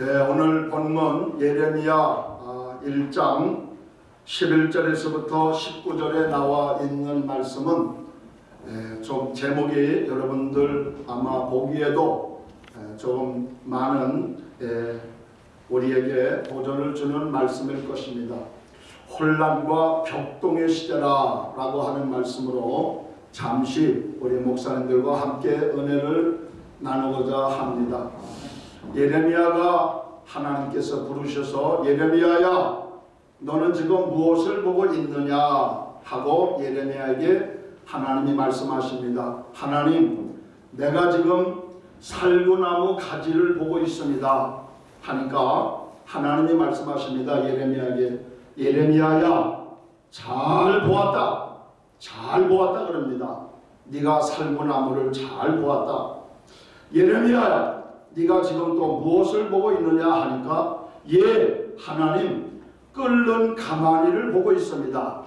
예, 오늘 본문 예레미야 아, 1장 11절에서부터 19절에 나와 있는 말씀은 예, 좀 제목이 여러분들 아마 보기에도 예, 좀 많은 예, 우리에게 도전을 주는 말씀일 것입니다. 혼란과 격동의 시대라 라고 하는 말씀으로 잠시 우리 목사님들과 함께 은혜를 나누고자 합니다. 예레미야가 하나님께서 부르셔서 예레미야야 너는 지금 무엇을 보고 있느냐 하고 예레미야에게 하나님이 말씀하십니다. 하나님 내가 지금 살구나무 가지를 보고 있습니다. 하니까 하나님이 말씀하십니다. 예레미야에게 예레미야야 잘 보았다. 잘 보았다 그럽니다. 네가 살구나무를 잘 보았다. 예레미야야 네가 지금 또 무엇을 보고 있느냐 하니까 예 하나님 끓는 가마니를 보고 있습니다.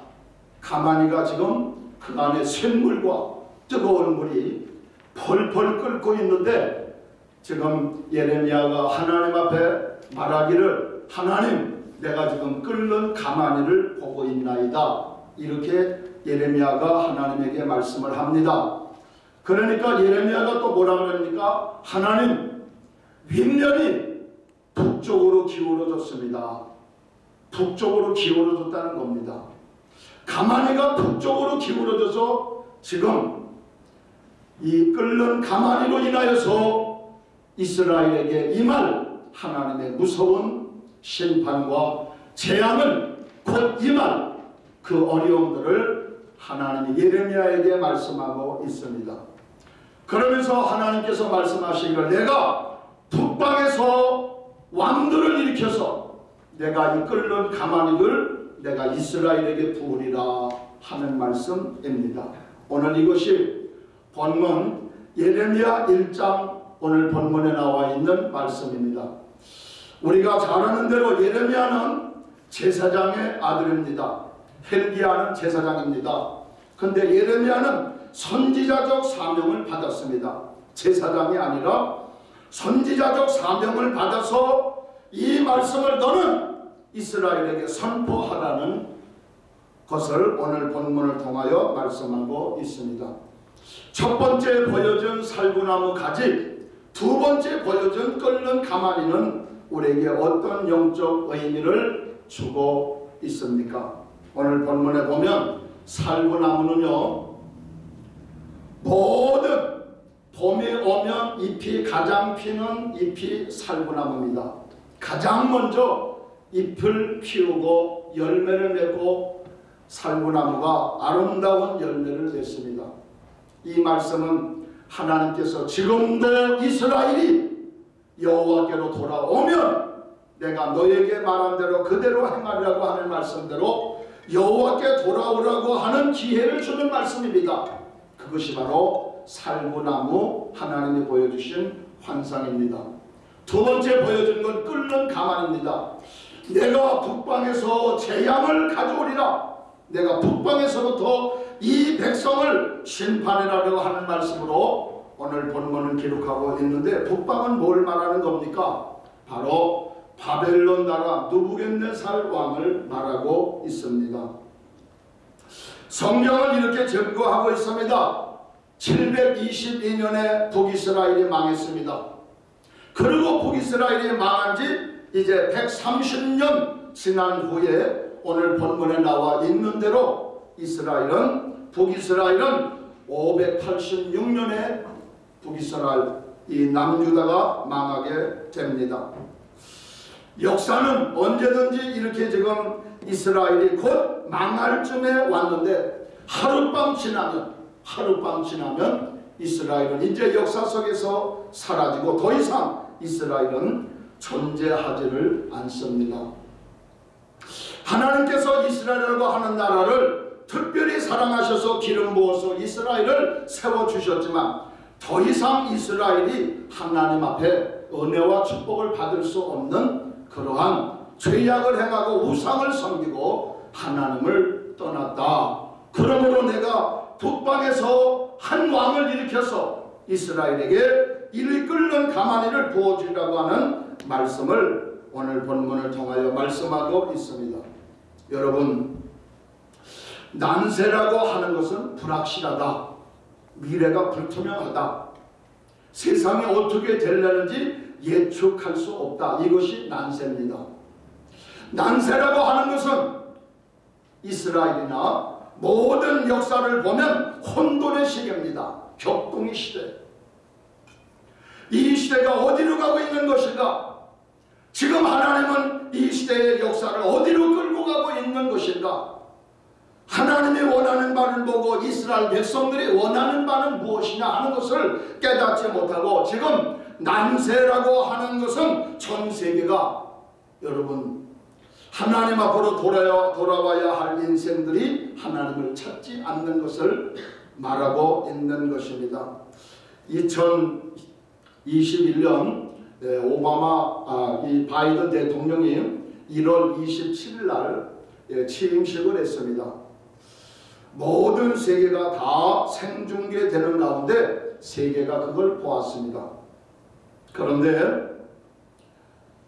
가마니가 지금 그 안에 샘물과 뜨거운 물이 펄펄 끓고 있는데 지금 예레미야가 하나님 앞에 말하기를 하나님 내가 지금 끓는 가마니를 보고 있나이다. 이렇게 예레미야가 하나님에게 말씀을 합니다. 그러니까 예레미야가 또 뭐라 그러니까 하나님 윗면이 북쪽으로 기울어졌습니다. 북쪽으로 기울어졌다는 겁니다. 가마니가 북쪽으로 기울어져서 지금 이 끓는 가마니로 인하여서 이스라엘에게 임할 하나님의 무서운 심판과 재앙을 곧 임할 그 어려움들을 하나님이 예레미야에게 말씀하고 있습니다. 그러면서 하나님께서 말씀하시기를 내가 북방에서 왕들을 일으켜서 내가 이 끓는 가마니를 내가 이스라엘에게 부으리라 하는 말씀입니다. 오늘 이것이 본문 예레미야 1장 오늘 본문에 나와 있는 말씀입니다. 우리가 잘 아는 대로 예레미야는 제사장의 아들입니다. 헬기야는 제사장입니다. 근데 예레미야는 선지자적 사명을 받았습니다. 제사장이 아니라 선지자적 사명을 받아서 이 말씀을 너는 이스라엘에게 선포하라는 것을 오늘 본문을 통하여 말씀하고 있습니다. 첫 번째 보여준 살구나무 가지, 두 번째 보여준 끓는 가마니는 우리에게 어떤 영적 의미를 주고 있습니까? 오늘 본문에 보면 살구나무는요 모든 봄이 오면 잎이 가장 피는 잎이 살구나무입니다. 가장 먼저 잎을 피우고 열매를 맺고 살구나무가 아름다운 열매를 냈습니다. 이 말씀은 하나님께서 지금도 이스라엘이 여호와께로 돌아오면 내가 너에게 말한 대로 그대로 행하리라고 하는 말씀대로 여호와께 돌아오라고 하는 기회를 주는 말씀입니다. 그것이 바로 살구나무 하나님이 보여주신 환상입니다. 두 번째 보여준 건 끓는 가만입니다. 내가 북방에서 재앙을 가져오리라. 내가 북방에서부터 이 백성을 심판이라고 하는 말씀으로 오늘 본문을 기록하고 있는데 북방은 뭘 말하는 겁니까? 바로 바벨론 나라 누부겐네살 왕을 말하고 있습니다. 성경은 이렇게 증거하고 있습니다. 722년에 북이스라엘이 망했습니다. 그리고 북이스라엘이 망한 지 이제 130년 지난 후에 오늘 본문에 나와 있는 대로 이스라엘은 북이스라엘은 586년에 북이스라엘 이 남유다가 망하게 됩니다. 역사는 언제든지 이렇게 지금 이스라엘이 곧 망할 쯤에 왔는데 하룻밤 지나면 하룻밤 지나면 이스라엘은 이제 역사 속에서 사라지고 더 이상 이스라엘은 존재하지를 않습니다. 하나님께서 이스라엘이라고 하는 나라를 특별히 사랑하셔서 기름 부어서 이스라엘을 세워주셨지만 더 이상 이스라엘이 하나님 앞에 은혜와 축복을 받을 수 없는 그러한 죄악을 행하고 우상을 섬기고 하나님을 떠났다. 그러므로 내가 북방에서 한 왕을 일으켜서 이스라엘에게 이를 끓는 가마니를 부어주리라고 하는 말씀을 오늘 본문을 통하여 말씀하고 있습니다. 여러분 난세라고 하는 것은 불확실하다. 미래가 불투명하다. 세상이 어떻게 되려는지 예측할 수 없다. 이것이 난세입니다. 난세라고 하는 것은 이스라엘이나 모든 역사를 보면 혼돈의 시대입니다. 격동의 시대. 이 시대가 어디로 가고 있는 것인가? 지금 하나님은 이 시대의 역사를 어디로 끌고 가고 있는 것인가? 하나님이 원하는 바를 보고 이스라엘 백성들이 원하는 바는 무엇이냐 하는 것을 깨닫지 못하고 지금 난세라고 하는 것은 전 세계가 여러분 하나님 앞으로 돌아야, 돌아와야 할 인생들이 하나님을 찾지 않는 것을 말하고 있는 것입니다. 2021년 오바마 아, 이 바이든 대통령이 1월 27일 날 예, 취임식을 했습니다. 모든 세계가 다 생중계되는 가운데 세계가 그걸 보았습니다. 그런데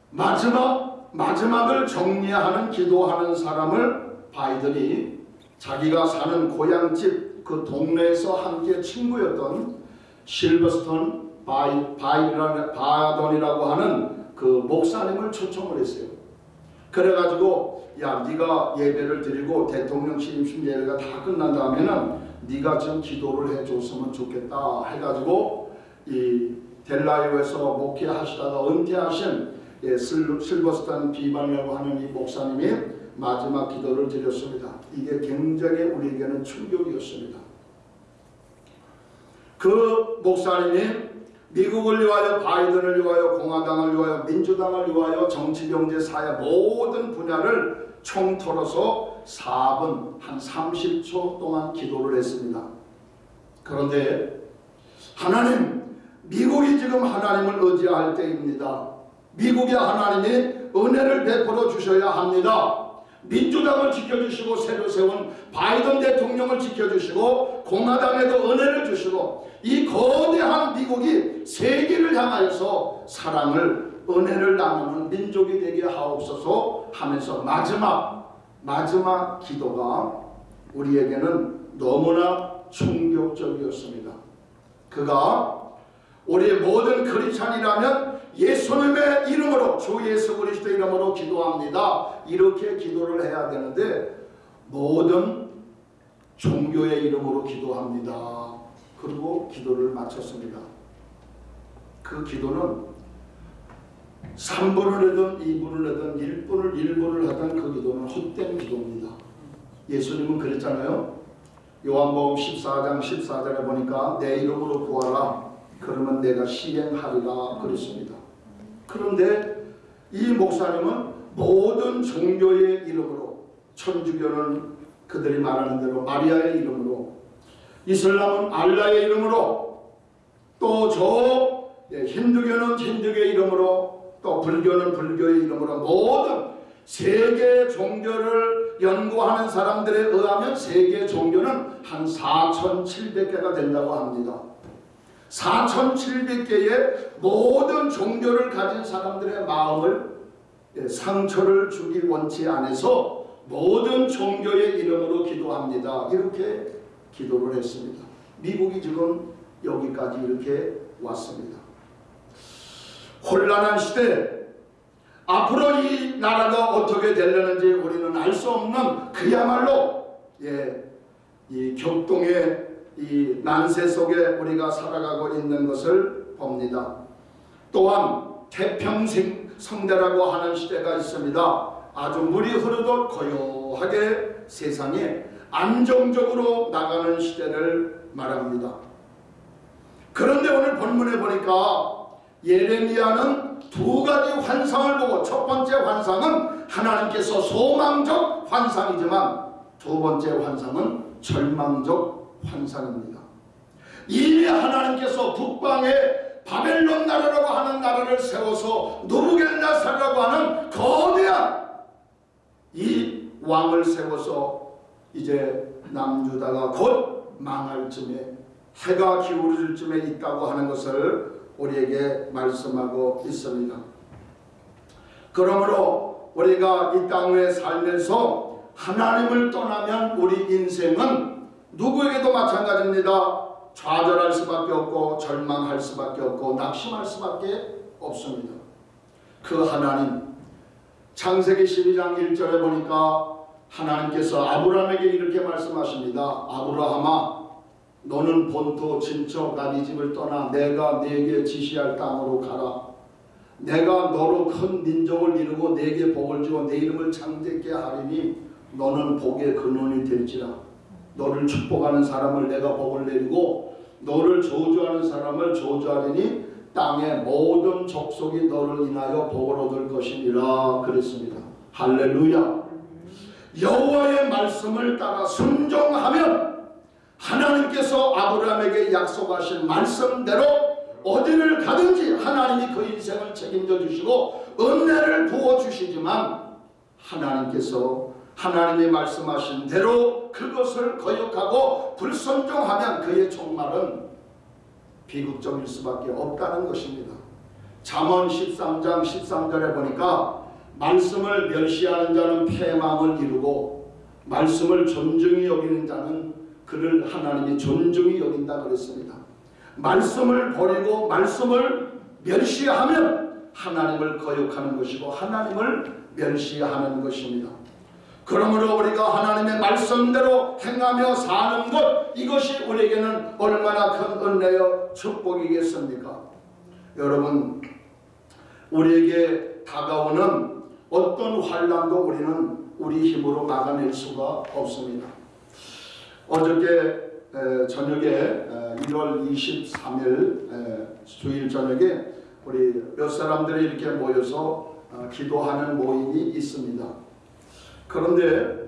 마지막 마지막을 정리하는 기도하는 사람을 바이든이 자기가 사는 고향집 그 동네에서 함께 친구였던 실버스턴 바이, 바이라는 바돈이라고 하는 그 목사님을 초청을 했어요. 그래가지고 야 네가 예배를 드리고 대통령 취임식 예배가 다 끝난 다음에는 네가 좀 기도를 해줬으면 좋겠다 해가지고 이 델라이오에서 목회하시다가 은퇴하신 예, 실버스탄 비반이라고 하는 이 목사님이 마지막 기도를 드렸습니다. 이게 굉장히 우리에게는 충격이었습니다. 그 목사님이 미국을 위하여 바이든을 위하여 공화당을 위하여 민주당을 위하여 정치 경제 사회 모든 분야를 총털어서 4분 한 30초 동안 기도를 했습니다. 그런데 하나님 미국이 지금 하나님을 의지할 때입니다. 미국의 하나님이 은혜를 베풀어 주셔야 합니다. 민주당을 지켜주시고 새로 세운 바이든 대통령을 지켜주시고 공화당에도 은혜를 주시고 이 거대한 미국이 세계를 향하여서 사랑을 은혜를 나누는 민족이 되게 하옵소서 하면서 마지막 마지막 기도가 우리에게는 너무나 충격적이었습니다. 그가 우리 모든 크리스찬이라면 예수님의 이름으로 주 예수 그리스도 이름으로 기도합니다. 이렇게 기도를 해야 되는데 모든 종교의 이름으로 기도합니다. 그리고 기도를 마쳤습니다. 그 기도는 3분을 하든 2분을 하든 1분을 1분을 하든 그 기도는 헛된 기도입니다. 예수님은 그랬잖아요. 요한복음 14장 14절에 보니까 내 이름으로 구하라 그러면 내가 시행하리라 그랬습니다. 그런데 이 목사님은 모든 종교의 이름으로 천주교는 그들이 말하는 대로 마리아의 이름으로 이슬람은 알라의 이름으로 또 저 힌두교는 힌두교의 이름으로 또 불교는 불교의 이름으로 모든 세계 종교를 연구하는 사람들에 의하면 세계 종교는 한 4,700개가 된다고 합니다. 4,700개의 모든 종교를 가진 사람들의 마음을 예, 상처를 주기 원치 않아서 모든 종교의 이름으로 기도합니다. 이렇게 기도를 했습니다. 미국이 지금 여기까지 이렇게 왔습니다. 혼란한 시대 앞으로 이 나라가 어떻게 되려는지 우리는 알 수 없는 그야말로 예, 이 격동의 이 난세 속에 우리가 살아가고 있는 것을 봅니다. 또한 태평생 성대라고 하는 시대가 있습니다. 아주 물이 흐르듯 고요하게 세상에 안정적으로 나가는 시대를 말합니다. 그런데 오늘 본문에 보니까 예레미야는 두 가지 환상을 보고 첫 번째 환상은 하나님께서 소망적 환상이지만 두 번째 환상은 절망적 환상입니다. 이미 하나님께서 북방에 바벨론 나라라고 하는 나라를 세워서 누부겐나살라고 하는 거대한 이 왕을 세워서 이제 남주다가 곧 망할 쯤에 해가 기울어질 쯤에 있다고 하는 것을 우리에게 말씀하고 있습니다. 그러므로 우리가 이 땅에 살면서 하나님을 떠나면 우리 인생은 누구에게도 마찬가지입니다. 좌절할 수밖에 없고 절망할 수밖에 없고 낙심할 수밖에 없습니다. 그 하나님 창세기 12장 1절에 보니까 하나님께서 아브라함에게 이렇게 말씀하십니다. 아브라함아 너는 본토 친척 나네 집을 떠나 내가 네게 지시할 땅으로 가라. 내가 너로 큰 민족을 이루고 네게 복을 주어 네 이름을 창대케 하리니 너는 복의 근원이 될지라. 너를 축복하는 사람을 내가 복을 내리고 너를 저주하는 사람을 저주하리니 땅의 모든 족속이 너를 인하여 복을 얻을 것이니라 그랬습니다. 할렐루야. 여호와의 말씀을 따라 순종하면 하나님께서 아브라함에게 약속하신 말씀대로 어디를 가든지 하나님이 그 인생을 책임져 주시고 은혜를 부어 주시지만 하나님께서 하나님이 말씀하신 대로 그것을 거역하고 불순종하면 그의 종말은 비극적일 수밖에 없다는 것입니다. 잠언 13장 13절에 보니까 말씀을 멸시하는 자는 패망을 이루고 말씀을 존중히 여기는 자는 그를 하나님이 존중히 여긴다 그랬습니다. 말씀을 버리고 말씀을 멸시하면 하나님을 거역하는 것이고 하나님을 멸시하는 것입니다. 그러므로 우리가 하나님의 말씀대로 행하며 사는 것 이것이 우리에게는 얼마나 큰 은혜여 축복이겠습니까? 여러분 우리에게 다가오는 어떤 환란도 우리는 우리 힘으로 막아낼 수가 없습니다. 어저께 저녁에 1월 23일 주일 저녁에 우리 몇 사람들이 이렇게 모여서 어, 기도하는 모임이 있습니다. 그런데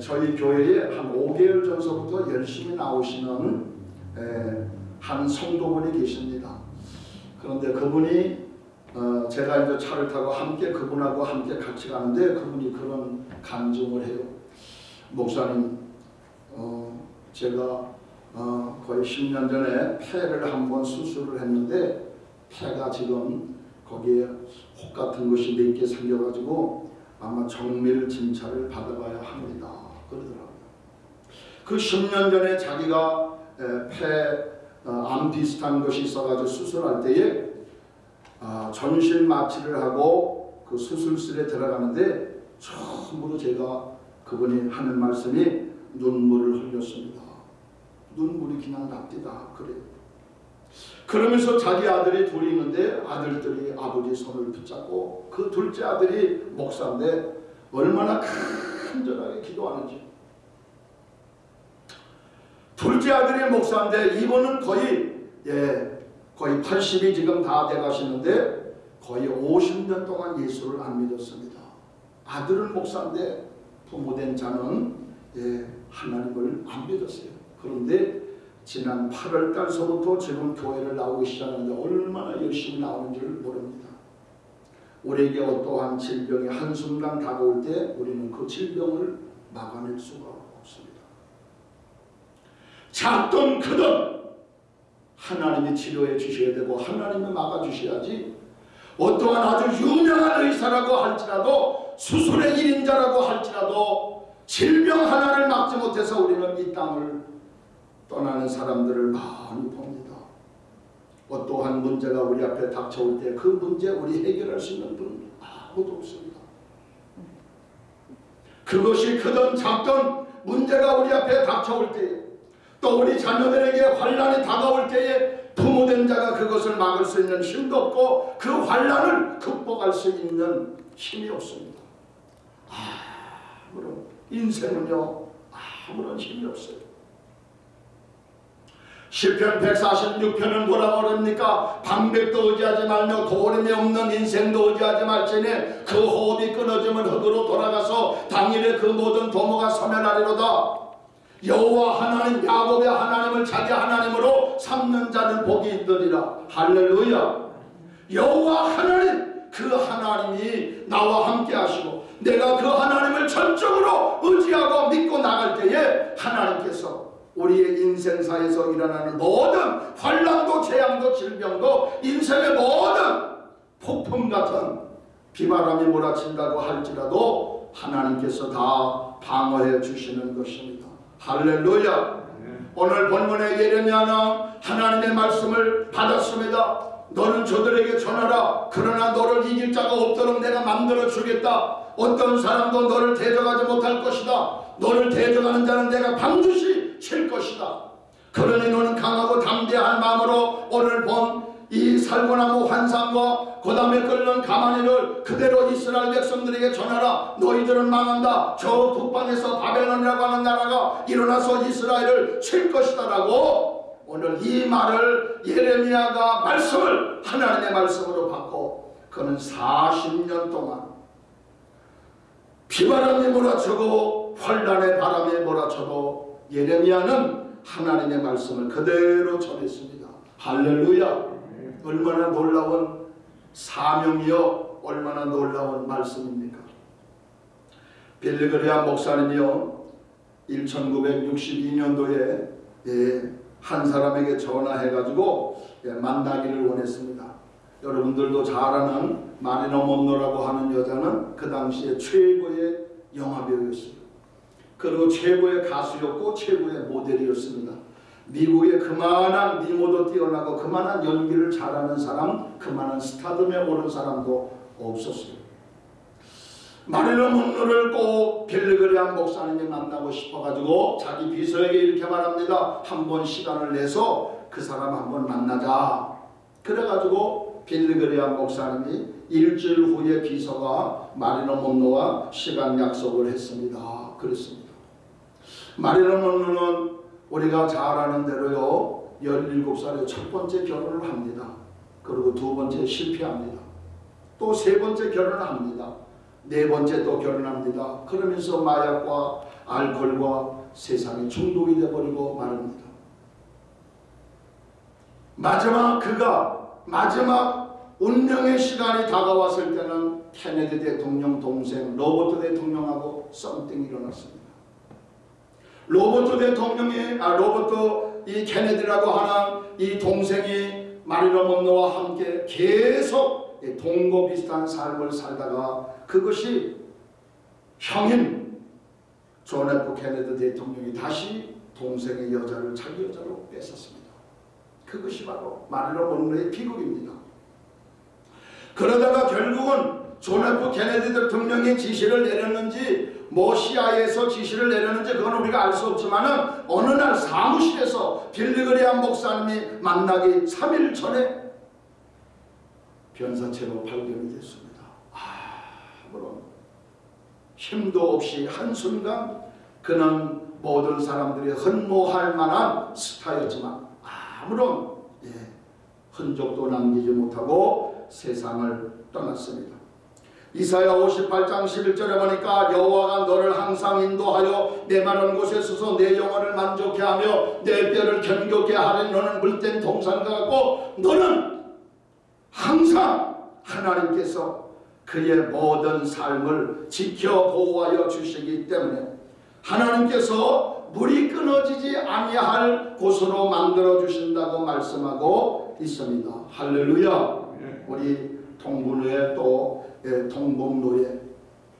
저희 교회에 한 5개월 전서부터 열심히 나오시는 한 성도분이 계십니다. 그런데 그분이 어, 제가 이제 차를 타고 함께 그분하고 함께 같이 가는데 그분이 그런 간증을 해요. 목사님, 어, 제가 어, 거의 10년 전에 폐를 한번 수술을 했는데 폐가 지금 거기에 혹 같은 것이 몇 개 생겨가지고 아마 정밀 진찰을 받아봐야 합니다. 그러더라고요. 그 10년 전에 자기가 폐암 어, 비슷한 것이 있어가지고 수술할 때에 아, 전신 마취를 하고 그 수술실에 들어가는데 처음으로 제가 그분이 하는 말씀이 눈물을 흘렸습니다. 눈물이 그냥 납니다. 그래요. 그러면서 자기 아들이 둘이 있는데 아들들이 아버지 손을 붙잡고 그 둘째 아들이 목사인데 얼마나 간절하게 기도하는지 둘째 아들이 목사인데 이분은 거의 예 거의 80이 지금 다 돼가시는데 거의 50년 동안 예수를 안 믿었습니다. 아들은 목사인데 부모된 자는 예, 하나님을 안 믿었어요. 그런데 지난 8월 달서부터 지금 교회를 나오기 시작하는데 얼마나 열심히 나오는지를 모릅니다. 우리에게 어떠한 질병이 한순간 다가올 때 우리는 그 질병을 막아낼 수가 없습니다. 작든 크든 하나님이 치료해 주셔야 되고 하나님이 막아 주셔야지 어떠한 아주 유명한 의사라고 할지라도 수술의 일인자라고 할지라도 질병 하나를 막지 못해서 우리는 이 땅을 떠나는 사람들을 많이 봅니다. 어떠한 문제가 우리 앞에 닥쳐올 때 그 문제 우리 해결할 수 있는 분 아무도 없습니다. 그것이 크든 작든 문제가 우리 앞에 닥쳐올 때또 우리 자녀들에게 환란이 다가올 때에 부모된 자가 그것을 막을 수 있는 힘도 없고 그 환란을 극복할 수 있는 힘이 없습니다. 아무런 인생은요 아무런 힘이 없어요. 시편 146편은 뭐라고 그럽니까? 방백도 의지하지 말며 도림이 없는 인생도 의지하지 말지니 그 호흡이 끊어지면 흙으로 돌아가서 당일에 그 모든 도모가 소멸하리로다. 여호와 하나님 야곱의 하나님을 자기 하나님으로 삼는 자는 복이 있으리라. 할렐루야. 여호와 하나님 그 하나님이 나와 함께 하시고 내가 그 하나님을 전적으로 의지하고 믿고 나갈 때에 하나님께서 우리의 인생사에서 일어나는 모든 환란도 재앙도 질병도 인생의 모든 폭풍 같은 비바람이 몰아친다고 할지라도 하나님께서 다 방어해 주시는 것입니다. 할렐루야. 오늘 본문의 예레미야는 하나님의 말씀을 받았습니다. 너는 저들에게 전하라. 그러나 너를 이길 자가 없도록 내가 만들어 주겠다. 어떤 사람도 너를 대적하지 못할 것이다. 너를 대적하는 자는 내가 반드시 칠 것이다. 그러니 너는 강하고 담대한 마음으로 오늘 본 이 살구나무 환상과 그 다음에 끓는 가마니를 그대로 이스라엘 백성들에게 전하라 너희들은 망한다 저 북방에서 바벨론이라고 하는 나라가 일어나서 이스라엘을 칠 것이다 라고 오늘 이 말을 예레미야가 말씀을 하나님의 말씀으로 받고 그는 40년 동안 비바람이 몰아쳐고 환란의 바람이 몰아쳐도 예레미야는 하나님의 말씀을 그대로 전했습니다. 할렐루야. 얼마나 놀라운 사명이요 얼마나 놀라운 말씀입니까 빌리그리아 목사님이요 1962년도에 예, 한 사람에게 전화해가지고 예, 만나기를 원했습니다. 여러분들도 잘 아는 마리너 monroe라고 하는 여자는 그 당시에 최고의 영화배우였어요 그리고 최고의 가수였고 최고의 모델이었습니다. 미국에 그만한 미모도 뛰어나고 그만한 연기를 잘하는 사람, 그만한 스타덤에 오른 사람도 없었어요. 마릴론 monroe를 꼭 빌리그리안 목사님이 만나고 싶어가지고 자기 비서에게 이렇게 말합니다. 한번 시간을 내서 그 사람 한번 만나자. 그래가지고 빌리그리안 목사님이 일주일 후에 비서가 마릴론 monroe와 시간 약속을 했습니다. 그랬습니다. 마릴론 monroe는 우리가 잘 아는 대로요 17살에 첫 번째 결혼을 합니다. 그리고 두 번째 실패합니다. 또 세 번째 결혼을 합니다. 네 번째 또 결혼합니다. 그러면서 마약과 알코올과 세상에 중독이 되어버리고 말합니다. 마지막 그가 마지막 운명의 시간이 다가왔을 때는 케네디 대통령 동생 로버트 대통령하고 썸띵이 일어났습니다. 로버트 대통령이 아 로버트 이 케네디라고 하는 이 동생이 마릴린 먼로와 함께 계속 동거 비슷한 삶을 살다가 그것이 형인 존 F 케네디 대통령이 다시 동생의 여자를 자기 여자로 뺏었습니다. 그것이 바로 마릴린 먼로의 비극입니다. 그러다가 결국은 존 F 케네디 대통령이 지시를 내렸는지 뭐 CIA에서 지시를 내렸는지 그건 우리가 알 수 없지만 은 어느 날 사무실에서 빌리 그레이엄 목사님이 만나기 3일 전에 변사체로 발견이 됐습니다. 아무런 힘도 없이 한순간 그는 모든 사람들이 흠모할 만한 스타였지만 아무런 예, 흔적도 남기지 못하고 세상을 떠났습니다. 이사야 58장 11절에 보니까 여호와가 너를 항상 인도하여 내 마른 곳에 서서 내 영혼을 만족해 하며 내 뼈를 견고케 하려 너는 물된 동산 같고 너는 항상 하나님께서 그의 모든 삶을 지켜 보호하여 주시기 때문에 하나님께서 물이 끊어지지 아니할 곳으로 만들어 주신다고 말씀하고 있습니다. 할렐루야. 우리 동분회 또 예, 동봉로에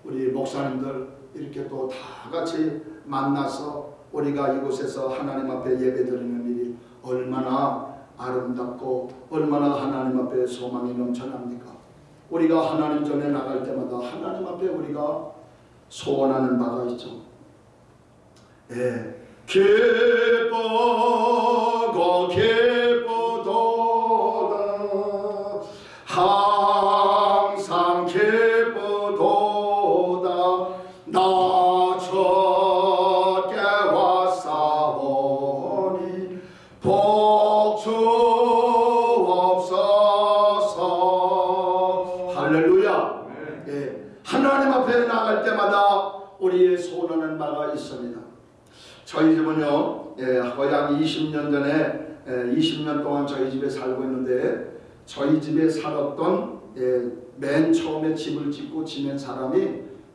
우리 목사님들 이렇게 또 다 같이 만나서 우리가 이곳에서 하나님 앞에 예배드리는 일이 얼마나 아름답고 얼마나 하나님 앞에 소망이 넘쳐납니까? 우리가 하나님 전에 나갈 때마다 하나님 앞에 우리가 소원하는 바가 있죠. 예. 기뻐고 기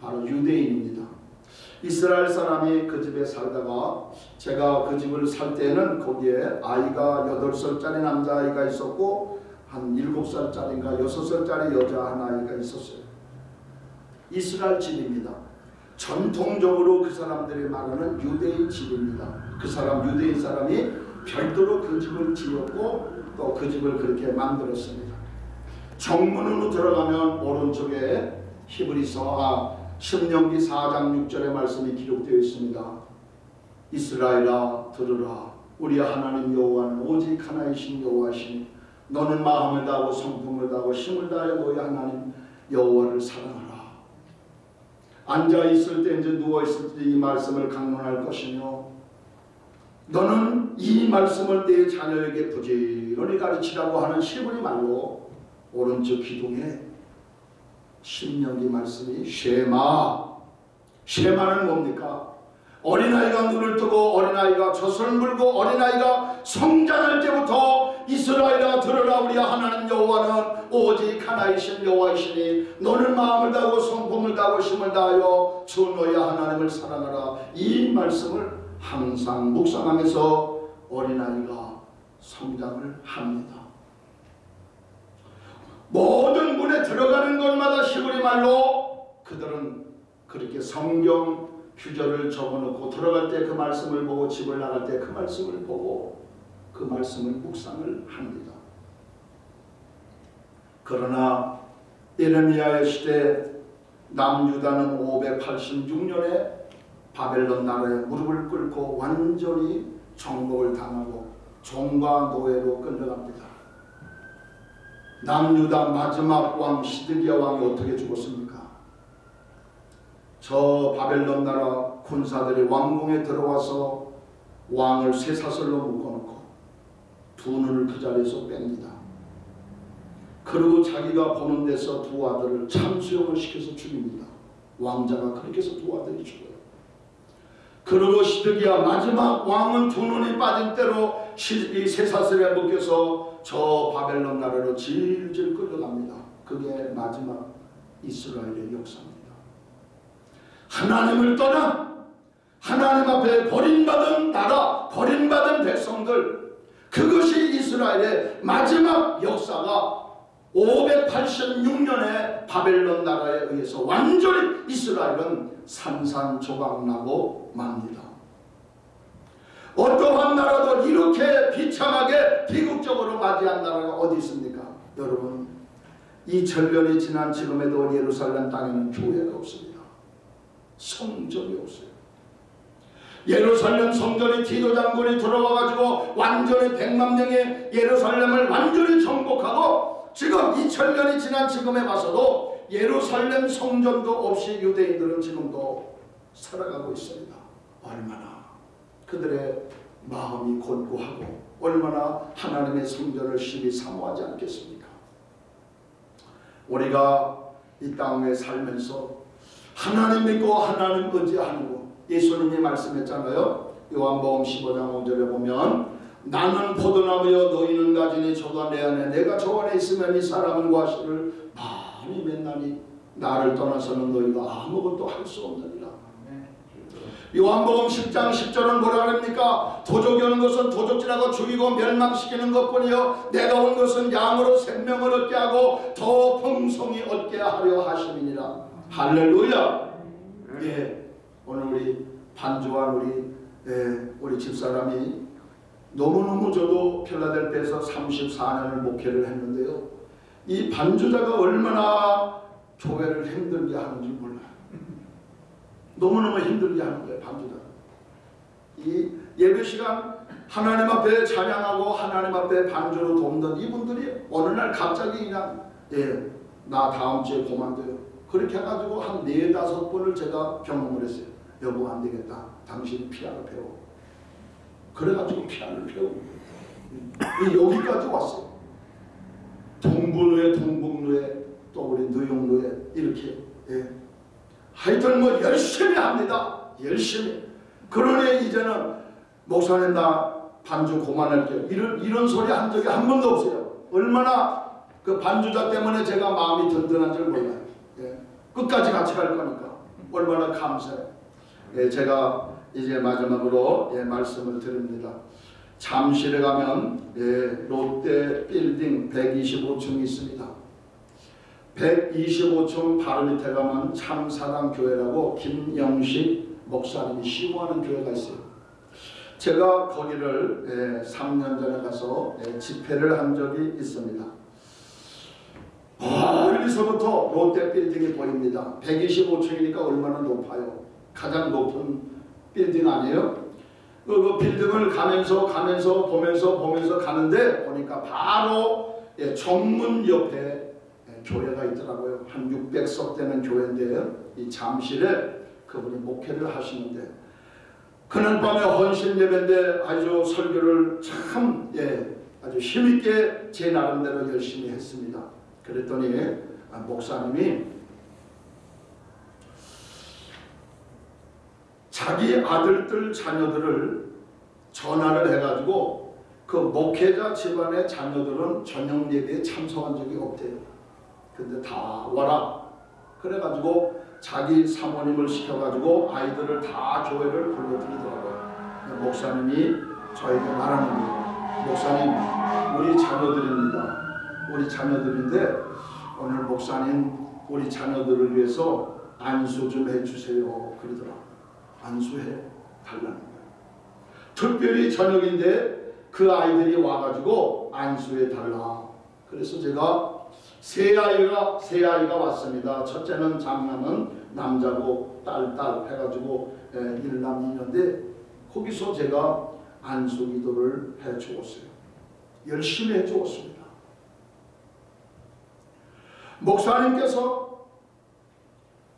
바로 유대인입니다. 이스라엘 사람이 그 집에 살다가 제가 그 집을 살 때는 거기에 아이가 8살짜리 남자아이가 있었고 한 7살짜리인가 6살짜리 여자 한 아이가 있었어요. 이스라엘 집입니다. 전통적으로 그 사람들이 말하는 유대인 집입니다. 그 사람 유대인 사람이 별도로 그 집을 지었고 또 그 집을 그렇게 만들었습니다. 정문으로 들어가면 오른쪽에 히브리서 아, 신명기 4장 6절의 말씀이 기록되어 있습니다. 이스라엘아 들으라 우리 하나님 여호와는 오직 하나이신 여호와시니 너는 마음을 다하고 성품을 다하고 힘을 다하여 너희 하나님 여호와를 사랑하라. 앉아 있을 때 이제 누워 있을 때 이 말씀을 강론할 것이며 너는 이 말씀을 내 자녀에게 부지런히 가르치라고 하는 시부리 말로 오른쪽 기둥에 신명기 말씀이 쉐마. 쉐마는 뭡니까? 어린아이가 눈을 뜨고 어린아이가 젖을 물고 어린아이가 성장할 때부터 이스라엘아 들으라 우리 하나님 여호와는 오직 하나이신 여호와이시니 너는 마음을 다하고 성품을 다하고 힘을 다하여 주 너희 하나님을 사랑하라. 이 말씀을 항상 묵상하면서 어린아이가 성장을 합니다. 모든 곳마다 히브리 말로 그들은 그렇게 성경 규절을 적어놓고 들어갈 때 그 말씀을 보고 집을 나갈 때 그 말씀을 보고 그 말씀을 묵상을 합니다. 그러나 예레미야의 시대 남유다는 586년에 바벨론 나라에 무릎을 꿇고 완전히 정복을 당하고 종과 노예로 끌려갑니다. 남유다 마지막 왕 시드기야 왕이 어떻게 죽었습니까? 저 바벨론 나라 군사들이 왕궁에 들어와서 왕을 쇠사슬로 묶어놓고 두 눈을 그 자리에서 뺍니다. 그리고 자기가 보는 데서 두 아들을 참수형을 시켜서 죽입니다. 왕자가 그렇게 해서 두 아들이 죽어요. 그리고 시드기야 마지막 왕은 두 눈이 빠진 대로 이 쇠사슬에 묶여서 저 바벨론 나라로 질질 끌려갑니다. 그게 마지막 이스라엘의 역사입니다. 하나님을 떠나 하나님 앞에 버림받은 나라, 버림받은 백성들 그것이 이스라엘의 마지막 역사가 586년에 바벨론 나라에 의해서 완전히 이스라엘은 산산조각나고 맙니다. 어떠한 나라도 이렇게 비참하게 비극적으로 맞이한 나라가 어디 있습니까? 여러분 2000년이 지난 지금에도 예루살렘 땅에는 교회가 없습니다. 성전이 없어요. 예루살렘 성전이 디도 장군이 들어와가지고 완전히 백만 명의 예루살렘을 완전히 정복하고 지금 2000년이 지난 지금에 봐서도 예루살렘 성전도 없이 유대인들은 지금도 살아가고 있습니다. 얼마나 그들의 마음이 곤고하고 얼마나 하나님의 성전을 심히 사모하지 않겠습니까? 우리가 이 땅에 살면서 하나님 믿고 하나님 의지하는 거 예수님이 말씀했잖아요. 요한복음 15장 5절에 보면 나는 포도나무여 너희는 가지니 저가 내 안에 내가 저 안에 있으면 이 사람은 과실을 많이 맺나니 나를 떠나서는 너희가 아무것도 할 수 없느니라. 요한복음 10장 10절은 뭐라 그럽니까? 도적이 오는 것은 도적질하고 죽이고 멸망시키는 것뿐이요 내가 온 것은 양으로 생명을 얻게 하고 더 풍성히 얻게 하려 하심이니라. 할렐루야. 예, 오늘 우리 반주한 우리 예, 우리 집사람이 너무너무 저도 필라델피아에서 34년을 목회를 했는데요. 이 반주자가 얼마나 교회를 힘들게 하는지 몰라요. 너무너무 힘들게 하는 거예요, 반주자. 이 예배 시간 하나님 앞에 찬양하고 하나님 앞에 반주로 돕는 이분들이 어느 날 갑자기 그냥 예, 나 다음 주에 고만둬요. 그렇게 해가지고 한 네다섯 번을 제가 경험을 했어요. 여보 안 되겠다. 당신 피아노 배워. 그래가지고 피아노를 배우고 여기까지 왔어요. 동부누에 동북누에 또 우리 누용누에 이렇게 예. 하여튼 뭐 열심히 합니다. 열심히. 그러니 이제는 목사님 나 반주 그만할게요. 이런 이런 소리 한 적이 한 번도 없어요. 얼마나 그 반주자 때문에 제가 마음이 든든한 줄 몰라요. 예. 끝까지 같이 갈 거니까 얼마나 감사해요. 예, 제가 이제 마지막으로 예, 말씀을 드립니다. 잠실에 가면 예, 롯데 빌딩 125층이 있습니다. 125층 바로 밑에 가면 참사랑 교회라고 김영식 목사님이 시무하는 교회가 있어요. 제가 거기를 예, 3년 전에 가서 예, 집회를 한 적이 있습니다. 멀리서부터 롯데 빌딩이 보입니다. 125층이니까 얼마나 높아요? 가장 높은 빌딩 아니에요? 그, 그 빌딩을 가면서 가면서 보면서 보면서 가는데 보니까 바로 예, 정문 옆에 예, 교회가 있더라고요. 한 600석 되는 교회인데요. 이 잠실에 그분이 목회를 하시는데 그날 밤에 헌신 예배인데 아주 설교를 참 예, 아주 힘있게 제 나름대로 열심히 했습니다. 그랬더니 아, 목사님이 자기 아들들 자녀들을 전화를 해가지고 그 목회자 집안의 자녀들은 저녁 예배에 참석한 적이 없대요. 근데 다 와라. 그래가지고 자기 사모님을 시켜가지고 아이들을 다 교회를 불러들이더라고요. 목사님이 저에게 말하는 거예요. 목사님, 우리 자녀들입니다. 우리 자녀들인데 오늘 목사님 우리 자녀들을 위해서 안수 좀 해주세요. 그러더라. 안수해 달라는 거예요. 특별히 저녁인데 그 아이들이 와가지고 안수해 달라. 그래서 제가 세 아이가 세 아이가 왔습니다. 첫째는 장남은 남자고 딸딸 해가지고 에, 일남 이녀인데 거기서 제가 안수 기도를 해 주었어요. 열심히 해 주었습니다. 목사님께서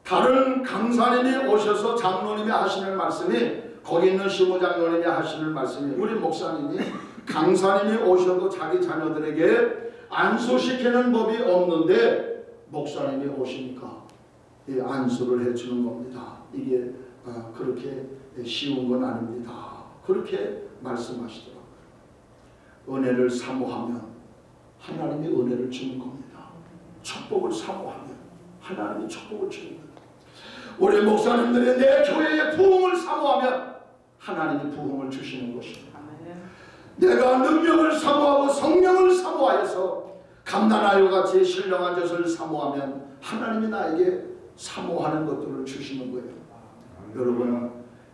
다른 강사님이 오셔서 장로님이 하시는 말씀이 거기 있는 시무장로님이 하시는 말씀이 우리 목사님이 강사님이 오셔도 자기 자녀들에게 안수시키는 법이 없는데 목사님이 오시니까 이 안수를 해주는 겁니다. 이게 어, 그렇게 쉬운 건 아닙니다. 그렇게 말씀하시더라고요. 은혜를 사모하면 하나님이 은혜를 주는 겁니다. 축복을 사모하면 하나님이 축복을 주는 거예요. 우리 목사님들이 내 교회의 부흥을 사모하면 하나님이 부흥을 주시는 것입니다. 내가 능력을 사모하고 성령을 사모하여서 감난하여 같이 신령한 것을 사모하면 하나님이 나에게 사모하는 것들을 주시는 거예요. 여러분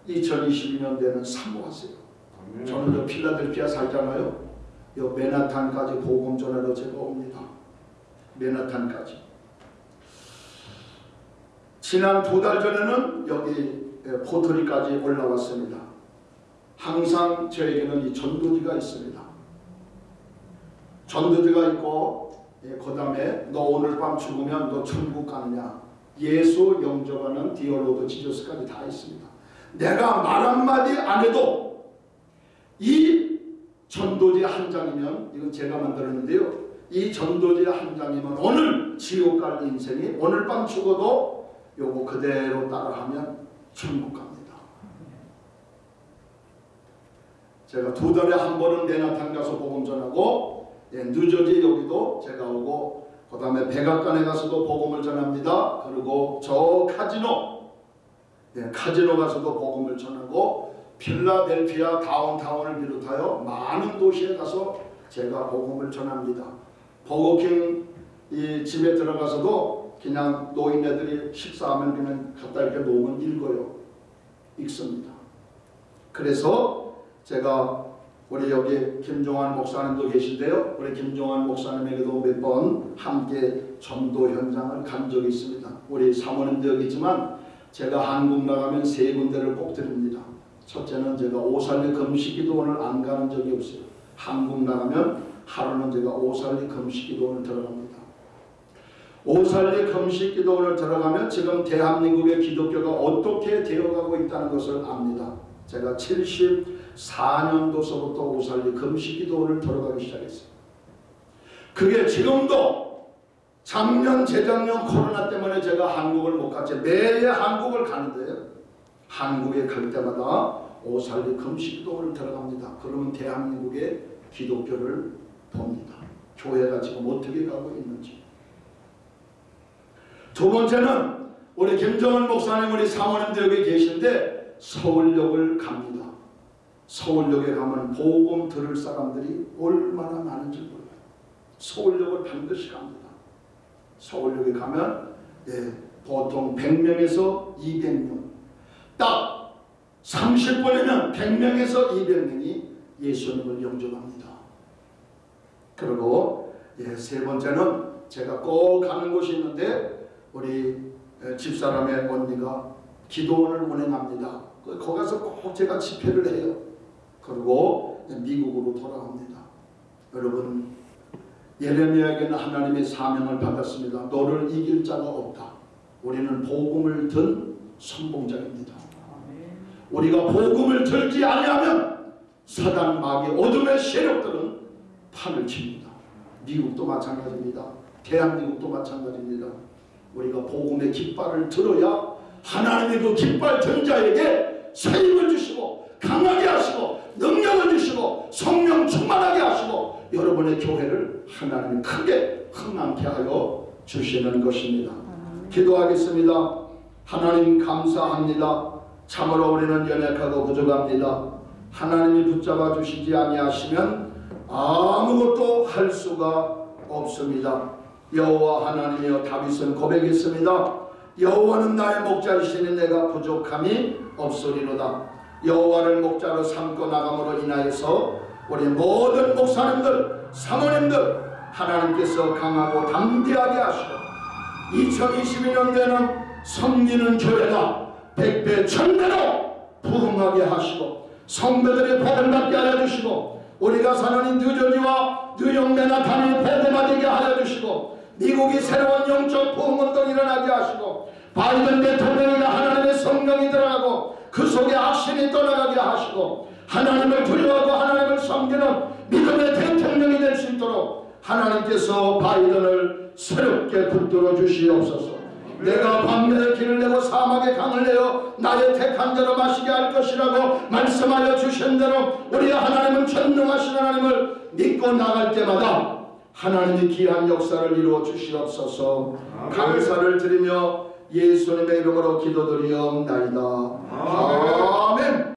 2022년대는 사모하세요. 저는 저 필라델피아 살잖아요. 요 메나탄까지 복음 전하러 제가 옵니다. 메나탄까지. 지난 두 달 전에는 여기 포토리까지 올라왔습니다. 항상 저에게는 이 전도지가 있습니다. 전도지가 있고 예, 그 다음에 너 오늘 밤 죽으면 너 천국 가느냐 예수 영접하는 Dear Lord Jesus까지 다 있습니다. 내가 말 한마디 안 해도 이 전도지 한 장이면 이건 제가 만들었는데요. 이 전도지 한 장이면 오늘 지옥 갈 인생이 오늘 밤 죽어도 요거 그대로 따라하면 천국 갑니다. 제가 두 달에 한 번은 내나탄 가서 복음 전하고 예, 뉴저지 여기도 제가 오고 그 다음에 백악관에 가서도 복음을 전합니다. 그리고 저 카지노 예, 카지노 가서도 복음을 전하고 필라델피아 다운타운을 비롯하여 많은 도시에 가서 제가 복음을 전합니다. 버거킹 이 집에 들어가서도 그냥 노인네들이 식사하면 그냥 갖다 이렇게 놓으면 읽어요. 읽습니다. 그래서 제가 우리 여기 김종환 목사님도 계신데요. 우리 김종환 목사님에게도 몇 번 함께 전도 현장을 간 적이 있습니다. 우리 사모님도 여기 있지만 제가 한국 나가면 세 군데를 꼭 드립니다. 첫째는 제가 오살리 금식기도원을 안 가는 적이 없어요. 한국 나가면 하루는 제가 오살리 금식기도원을 들어갑니다. 오살리 금식기도원을 들어가면 지금 대한민국의 기독교가 어떻게 되어가고 있다는 것을 압니다. 제가 74년도서부터 오살리 금식기도원을 들어가기 시작했어요. 그게 지금도 작년 재작년 코로나 때문에 제가 한국을 못 갔지 매해 한국을 가는데요. 한국에 갈 때마다 오살리 금식기도원을 들어갑니다. 그러면 대한민국의 기독교를 봅니다. 교회가 지금 어떻게 가고 있는지. 두 번째는 우리 김정은 목사님 우리 사모님도 여기 계신데 서울역을 갑니다. 서울역에 가면 복음 들을 사람들이 얼마나 많은지 몰라요. 서울역을 반드시 갑니다. 서울역에 가면 예, 보통 100명에서 200명 딱 30분이면 100명에서 200명이 예수님을 영접합니다. 그리고 예, 세 번째는 제가 꼭 가는 곳이 있는데 우리 예, 집사람의 언니가 기도원을 운행합니다. 그- 거기 가서 꼭 제가 집회를 해요. 그리고 미국으로 돌아옵니다. 여러분 예레미야에게는 하나님의 사명을 받았습니다. 너를 이길 자가 없다. 우리는 복음을 든 선봉자입니다. 우리가 복음을 들지 아니하면 사단 마귀 어둠의 세력들은 판을 칩니다. 미국도 마찬가지입니다. 대한민국도 마찬가지입니다. 우리가 복음의 깃발을 들어야 하나님의 그 깃발 든 자에게 세임을 주시고 강하게 하시고 능력을 주시고 성령 충만하게 하시고 여러분의 교회를 하나님이 크게 흥망케 하여 주시는 것입니다. 기도하겠습니다. 하나님 감사합니다. 참으로 우리는 연약하고 부족합니다. 하나님이 붙잡아 주시지 아니하시면 아무것도 할 수가 없습니다. 여호와 하나님이여 다윗은 고백했습니다. 여호와는 나의 목자이시니 내가 부족함이 없으리로다. 여호와를 목자로 삼고 나감으로 인하여서 우리 모든 목사님들, 사모님들 하나님께서 강하고 담대하게 하시고 2022년대는 섬기는 교회가 백배 천배로 부흥하게 하시고 성도들의 복을 받게 하여 주시고 우리가 사는 뉴저지와 단위 복음화 되게 하여 주시고 미국이 새로운 영적 부흥운동 일어나게 하시고 바이든 대통령이 하나님의 성령이 들어가고 그 속에 악신이 떠나가게 하시고 하나님을 두려워하고 하나님을 섬기는 믿음의 대통령이 될 수 있도록 하나님께서 바이든을 새롭게 붙들어 주시옵소서. 내가 광야의 길을 내고 사막의 강을 내어 나의 택한 자로 마시게 할 것이라고 말씀하여 주신 대로 우리 하나님은 전능하신 하나님을 믿고 나갈 때마다 하나님이 귀한 역사를 이루어 주시옵소서. 감사를 드리며 예수님의 이름으로 기도드리옵나이다. 아멘